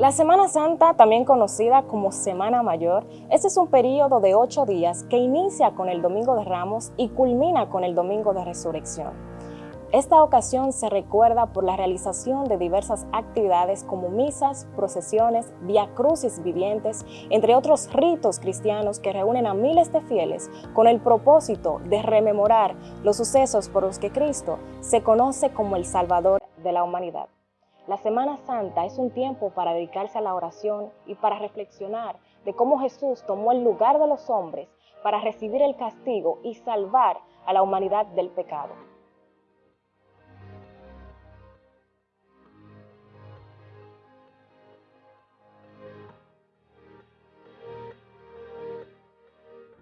La Semana Santa, también conocida como Semana Mayor, este es un periodo de ocho días que inicia con el Domingo de Ramos y culmina con el Domingo de Resurrección. Esta ocasión se recuerda por la realización de diversas actividades como misas, procesiones, viacrucis vivientes, entre otros ritos cristianos que reúnen a miles de fieles con el propósito de rememorar los sucesos por los que Cristo se conoce como el Salvador de la humanidad. La Semana Santa es un tiempo para dedicarse a la oración y para reflexionar de cómo Jesús tomó el lugar de los hombres para recibir el castigo y salvar a la humanidad del pecado.